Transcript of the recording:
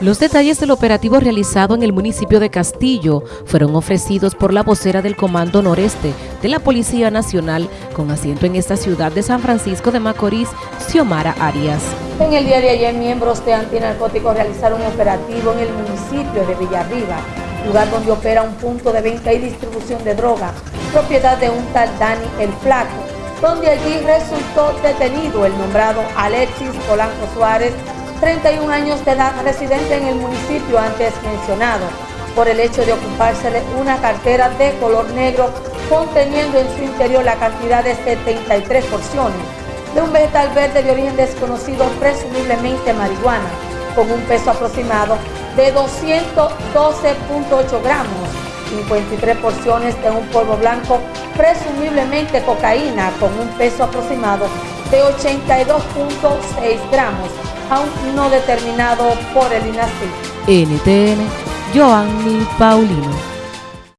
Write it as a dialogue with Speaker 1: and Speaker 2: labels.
Speaker 1: Los detalles del operativo realizado en el municipio de Castillo fueron ofrecidos por la vocera del Comando Noreste de la Policía Nacional con asiento en esta ciudad de San Francisco de Macorís, Xiomara Arias.
Speaker 2: En el día de ayer, miembros de antinarcóticos realizaron un operativo en el municipio de Villarriba, lugar donde opera un punto de venta y distribución de droga, propiedad de un tal Dani El Flaco, donde allí resultó detenido el nombrado Alexis Polanco Suárez, 31 años de edad, residente en el municipio antes mencionado, por el hecho de ocuparse de una cartera de color negro conteniendo en su interior la cantidad de 73 porciones de un vegetal verde de origen desconocido, presumiblemente marihuana, con un peso aproximado de 212.8 gramos, 53 porciones de un polvo blanco, presumiblemente cocaína, con un peso aproximado de 82.6 gramos, aún no determinado por el INACI.
Speaker 1: NTN, Joanny Paulino.